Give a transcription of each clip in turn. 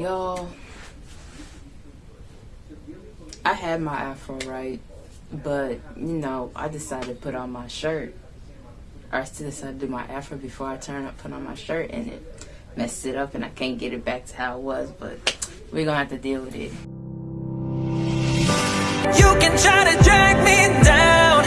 Y'all, I had my afro right, but you know, I decided to put on my shirt. I still decided to do my afro before I turn up, put on my shirt, and it messed it up, and I can't get it back to how it was. But we're gonna have to deal with it. You can try to drag me down,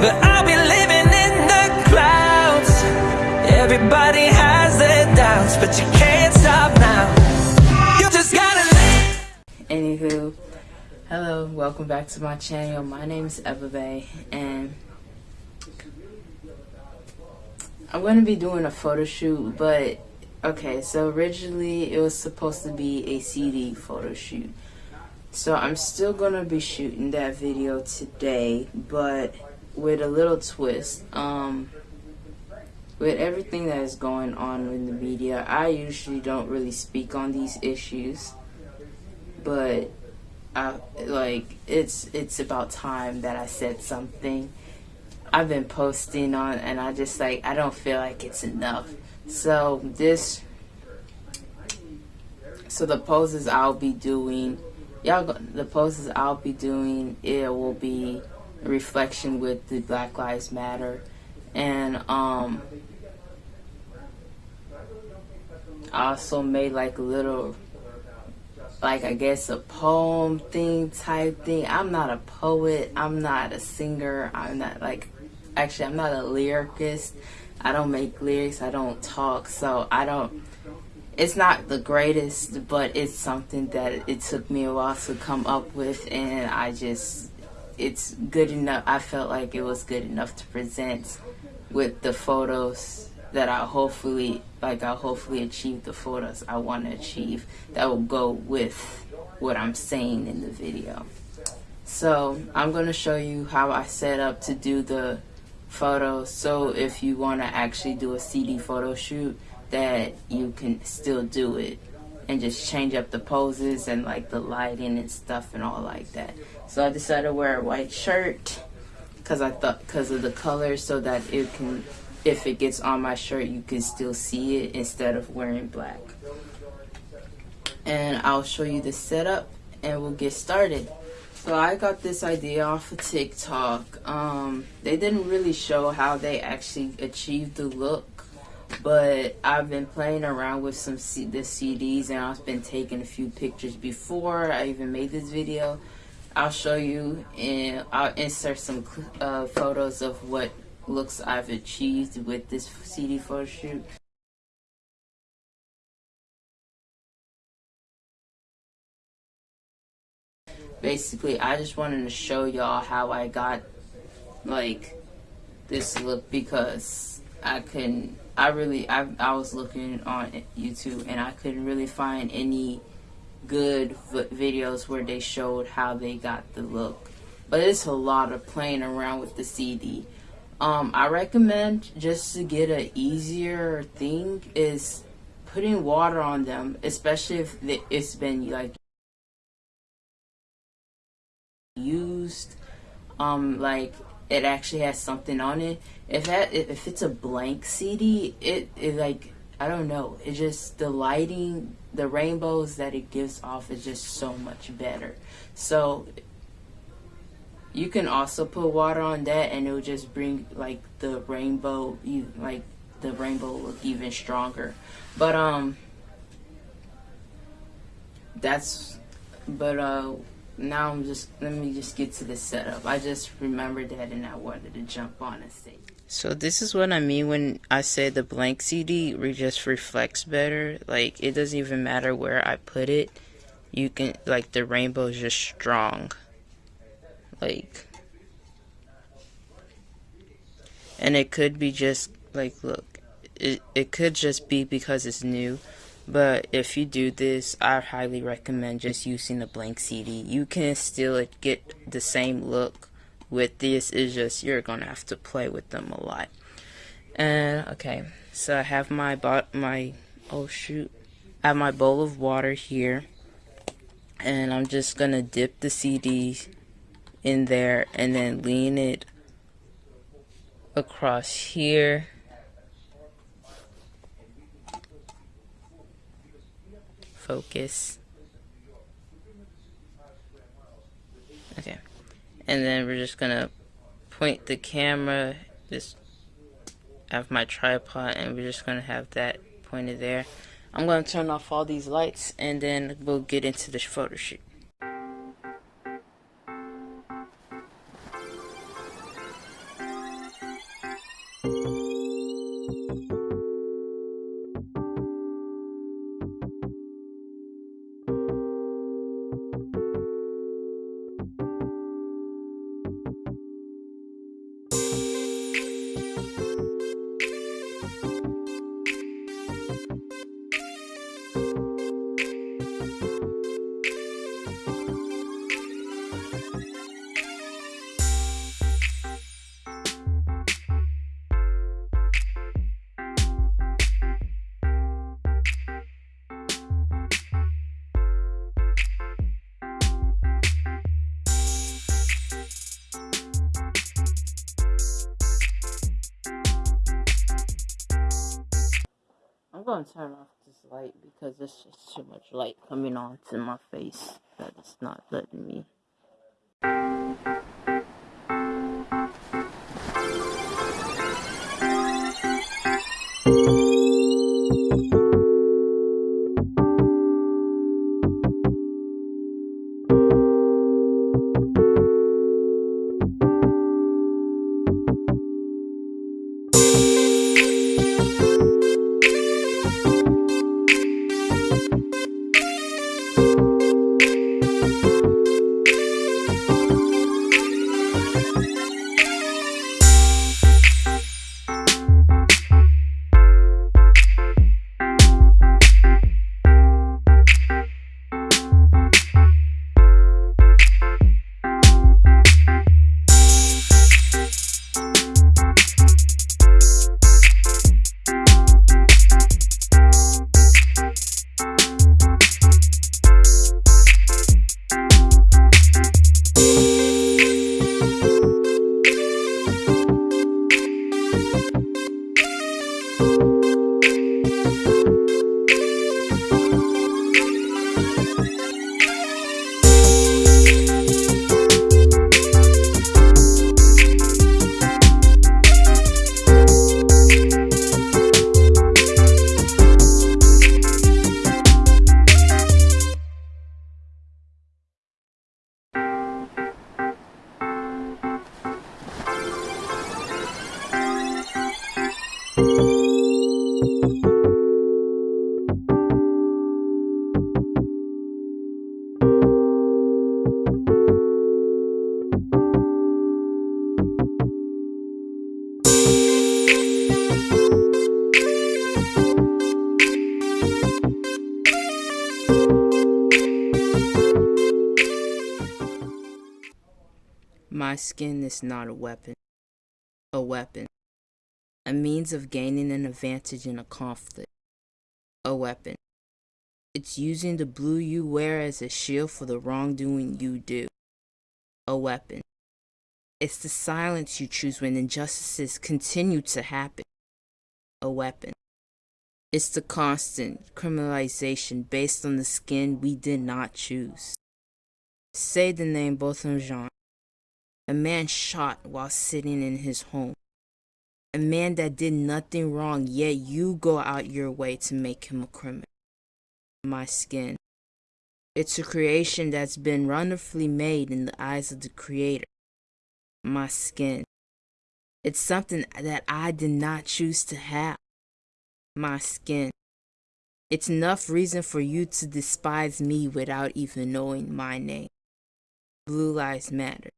but I'll be living in the clouds. Everybody has their doubts, but you welcome back to my channel. My name is Bay, and I'm going to be doing a photo shoot, but okay, so originally it was supposed to be a CD photo shoot. So I'm still going to be shooting that video today, but with a little twist. Um, with everything that is going on in the media, I usually don't really speak on these issues, but Like it's it's about time that I said something I've been posting on and I just like I don't feel like it's enough. So this so the poses I'll be doing y'all the poses I'll be doing it will be a reflection with the Black Lives Matter and um I also made like a little like I guess a poem thing type thing. I'm not a poet. I'm not a singer. I'm not like actually I'm not a lyricist. I don't make lyrics. I don't talk. So I don't it's not the greatest, but it's something that it took me a while to come up with and I just it's good enough. I felt like it was good enough to present with the photos that I hopefully like I'll hopefully achieve the photos I want to achieve that will go with what I'm saying in the video. So I'm going to show you how I set up to do the photos. So if you want to actually do a CD photo shoot that you can still do it and just change up the poses and like the lighting and stuff and all like that. So I decided to wear a white shirt because I thought because of the color so that it can if it gets on my shirt you can still see it instead of wearing black. And I'll show you the setup and we'll get started. So I got this idea off of TikTok. Um, they didn't really show how they actually achieved the look but I've been playing around with some C the CDs and I've been taking a few pictures before I even made this video. I'll show you and I'll insert some uh, photos of what looks I've achieved with this CD photo shoot. Basically, I just wanted to show y'all how I got like this look because I couldn't I really I, I was looking on YouTube and I couldn't really find any good videos where they showed how they got the look but it's a lot of playing around with the CD um, I recommend just to get an easier thing is putting water on them, especially if it's been like used. Um, like it actually has something on it. If that if it's a blank CD, it it like I don't know. It just the lighting, the rainbows that it gives off is just so much better. So you can also put water on that and it'll just bring like the rainbow you like the rainbow look even stronger. But um that's but uh now I'm just let me just get to the setup. I just remembered that and I wanted to jump on and say so this is what I mean when I say the blank CD just reflects better. Like it doesn't even matter where I put it. You can like the rainbow is just strong like and it could be just like look it, it could just be because it's new but if you do this I highly recommend just using a blank CD you can still get the same look with this is just you're gonna have to play with them a lot. And okay so I have my bot my oh shoot I have my bowl of water here and I'm just gonna dip the CD in there and then lean it across here focus. Okay. And then we're just gonna point the camera just have my tripod and we're just gonna have that pointed there. I'm gonna turn off all these lights and then we'll get into the photo shoot. Going to turn off this light because there's just too much light coming onto my face that it's not letting me skin is not a weapon. A weapon. A means of gaining an advantage in a conflict. A weapon. It's using the blue you wear as a shield for the wrongdoing you do. A weapon. It's the silence you choose when injustices continue to happen. A weapon. It's the constant criminalization based on the skin we did not choose. Say the name Botham Jean. A man shot while sitting in his home. A man that did nothing wrong, yet you go out your way to make him a criminal. My skin. It's a creation that's been wonderfully made in the eyes of the Creator. My skin. It's something that I did not choose to have. My skin. It's enough reason for you to despise me without even knowing my name. Blue Lives Matter.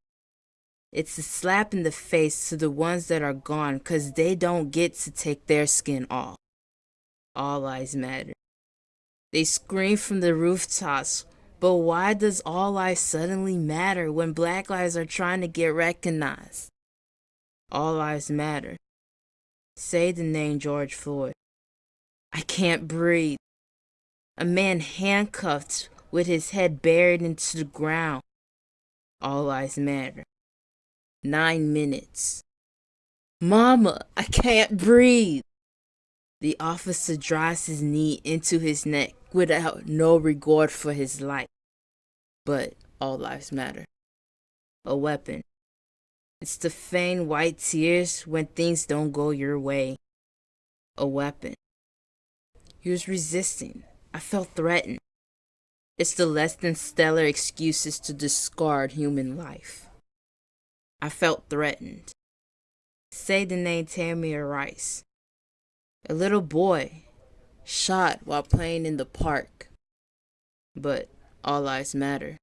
It's a slap in the face to the ones that are gone because they don't get to take their skin off. All lives matter. They scream from the rooftops, but why does all lives suddenly matter when black lives are trying to get recognized? All lives matter. Say the name George Floyd. I can't breathe. A man handcuffed with his head buried into the ground. All lives matter. Nine minutes. Mama, I can't breathe. The officer drives his knee into his neck without no regard for his life. But all lives matter. A weapon. It's to feign white tears when things don't go your way. A weapon. He was resisting. I felt threatened. It's the less than stellar excuses to discard human life. I felt threatened. Say the name Tamir Rice. A little boy shot while playing in the park. But all lives matter.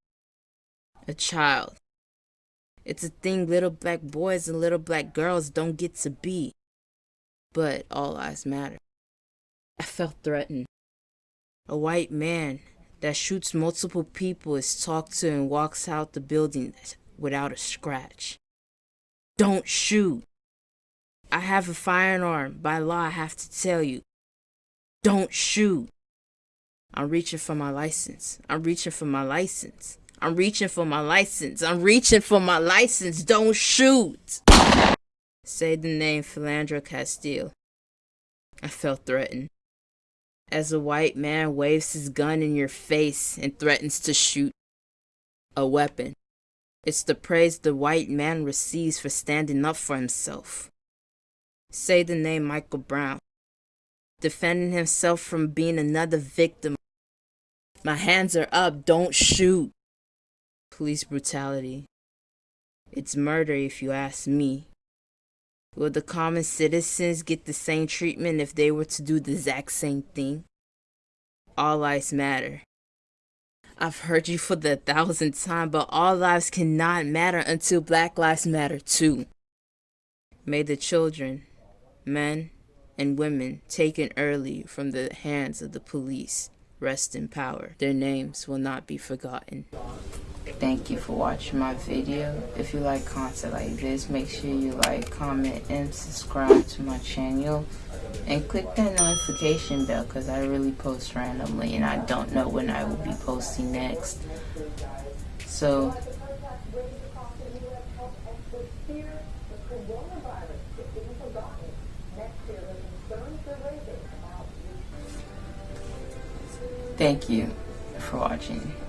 A child. It's a thing little black boys and little black girls don't get to be. But all lives matter. I felt threatened. A white man that shoots multiple people is talked to and walks out the building without a scratch. Don't shoot. I have a firearm. By law, I have to tell you. Don't shoot. I'm reaching for my license. I'm reaching for my license. I'm reaching for my license. I'm reaching for my license. Don't shoot. Say the name Philando Castile. I felt threatened as a white man waves his gun in your face and threatens to shoot a weapon. It's the praise the white man receives for standing up for himself. Say the name Michael Brown, defending himself from being another victim. My hands are up, don't shoot. Police brutality. It's murder if you ask me. Will the common citizens get the same treatment if they were to do the exact same thing? All lives matter. I've heard you for the thousandth time, but all lives cannot matter until Black Lives Matter too. May the children, men, and women taken early from the hands of the police rest in power. Their names will not be forgotten. Thank you for watching my video. If you like content like this, make sure you like, comment, and subscribe to my channel. And click that notification bell because I really post randomly and I don't know when I will be posting next. So, thank you for watching.